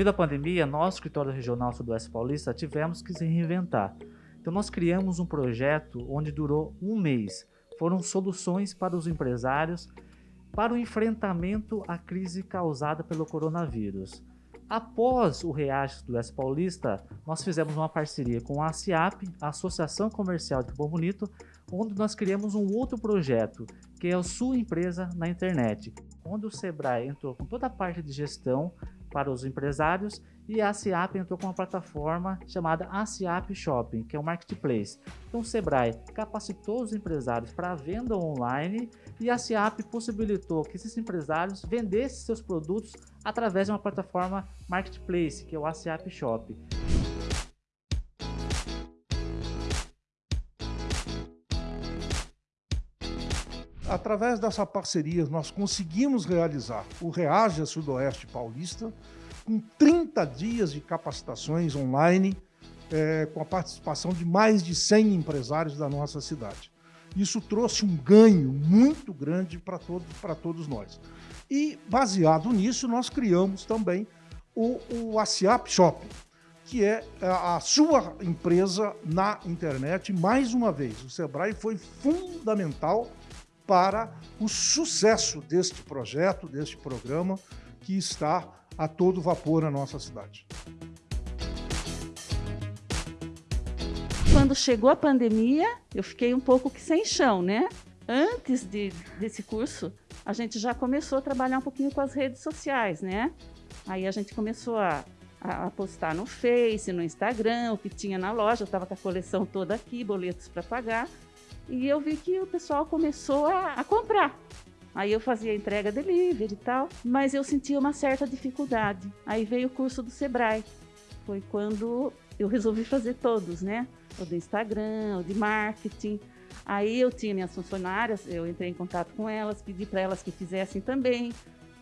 Devido à pandemia, nós, escritório regional Sudoeste Paulista, tivemos que se reinventar. Então nós criamos um projeto onde durou um mês. Foram soluções para os empresários para o enfrentamento à crise causada pelo coronavírus. Após o Reage do Oeste Paulista, nós fizemos uma parceria com a ACIAP, a Associação Comercial de Bom Bonito, onde nós criamos um outro projeto, que é a sua empresa na internet, onde o Sebrae entrou com toda a parte de gestão para os empresários e a ACIAP entrou com uma plataforma chamada ACIAP Shopping, que é um marketplace. Então o Sebrae capacitou os empresários para a venda online e a ACIAP possibilitou que esses empresários vendessem seus produtos através de uma plataforma marketplace, que é o ACIAP Shopping. Através dessa parceria, nós conseguimos realizar o Reage Sudoeste Paulista, com 30 dias de capacitações online, é, com a participação de mais de 100 empresários da nossa cidade. Isso trouxe um ganho muito grande para todo, todos nós. E, baseado nisso, nós criamos também o, o ASIAP Shopping, que é a sua empresa na internet. Mais uma vez, o Sebrae foi fundamental para o sucesso deste projeto, deste programa, que está a todo vapor na nossa cidade. Quando chegou a pandemia, eu fiquei um pouco que sem chão, né? Antes de, desse curso, a gente já começou a trabalhar um pouquinho com as redes sociais, né? Aí a gente começou a, a postar no Face, no Instagram, o que tinha na loja, eu estava com a coleção toda aqui, boletos para pagar. E eu vi que o pessoal começou a, a comprar. Aí eu fazia entrega delivery e tal, mas eu sentia uma certa dificuldade. Aí veio o curso do Sebrae. Foi quando eu resolvi fazer todos, né? O do Instagram, o de marketing. Aí eu tinha minhas funcionárias, eu entrei em contato com elas, pedi para elas que fizessem também,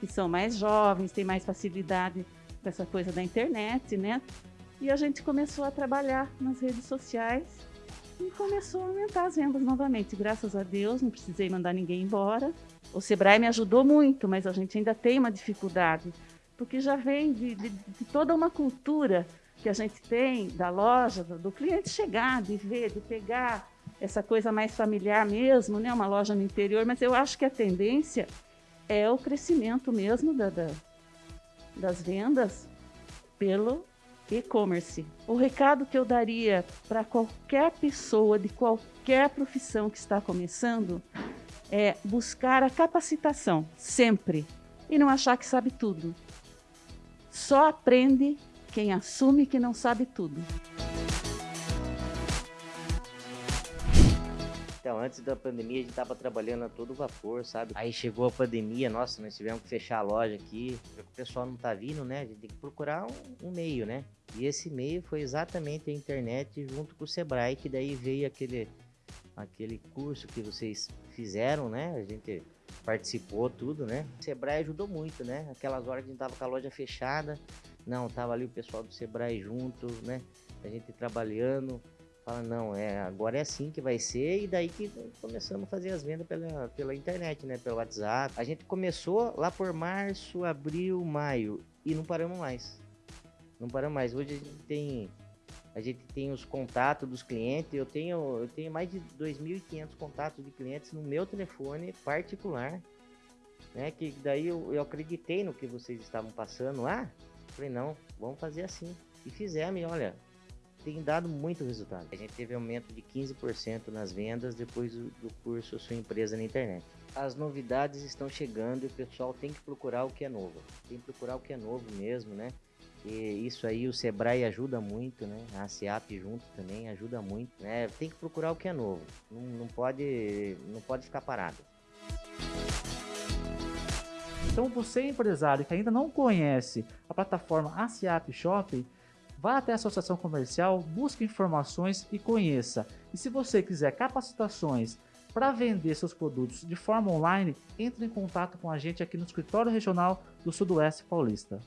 que são mais jovens, têm mais facilidade com essa coisa da internet, né? E a gente começou a trabalhar nas redes sociais e começou a aumentar as vendas novamente. Graças a Deus, não precisei mandar ninguém embora. O Sebrae me ajudou muito, mas a gente ainda tem uma dificuldade, porque já vem de, de, de toda uma cultura que a gente tem da loja, do, do, cliente chegar, de ver, de pegar essa coisa mais familiar mesmo, né? uma loja no interior, mas eu acho que a tendência é o crescimento mesmo da, da das vendas pelo e-commerce. O recado que eu daria para qualquer pessoa de qualquer profissão que está começando é buscar a capacitação, sempre, e não achar que sabe tudo. Só aprende quem assume que não sabe tudo. Então, antes da pandemia, a gente tava trabalhando a todo vapor, sabe? Aí chegou a pandemia, nossa, nós tivemos que fechar a loja aqui. O pessoal não tá vindo, né? A gente tem que procurar um, um meio, né? E esse meio foi exatamente a internet junto com o Sebrae, que daí veio aquele, aquele curso que vocês fizeram, né? A gente participou tudo, né? O Sebrae ajudou muito, né? Aquelas horas que a gente tava com a loja fechada, não, tava ali o pessoal do Sebrae junto, né? A gente trabalhando, Fala, não, é, agora é assim que vai ser, e daí que começamos a fazer as vendas pela, pela internet, né? Pelo WhatsApp. A gente começou lá por março, abril, maio, e não paramos mais. Não paramos mais. Hoje a gente tem. A gente tem os contatos dos clientes. Eu tenho, eu tenho mais de 2.500 contatos de clientes no meu telefone particular. Né, que daí eu, eu acreditei no que vocês estavam passando lá. Falei, não, vamos fazer assim. E fizemos, olha, tem dado muito resultado. A gente teve aumento de 15% nas vendas depois do, do curso Sua Empresa na Internet. As novidades estão chegando e o pessoal tem que procurar o que é novo. Tem que procurar o que é novo mesmo, né? E isso aí o Sebrae ajuda muito, né? A SEAP junto também ajuda muito, né? Tem que procurar o que é novo. Não, não pode, não pode ficar parado. Então você empresário que ainda não conhece a plataforma ASIAP Shopping, Vá até a associação comercial, busque informações e conheça. E se você quiser capacitações para vender seus produtos de forma online, entre em contato com a gente aqui no escritório regional do Sudoeste Paulista.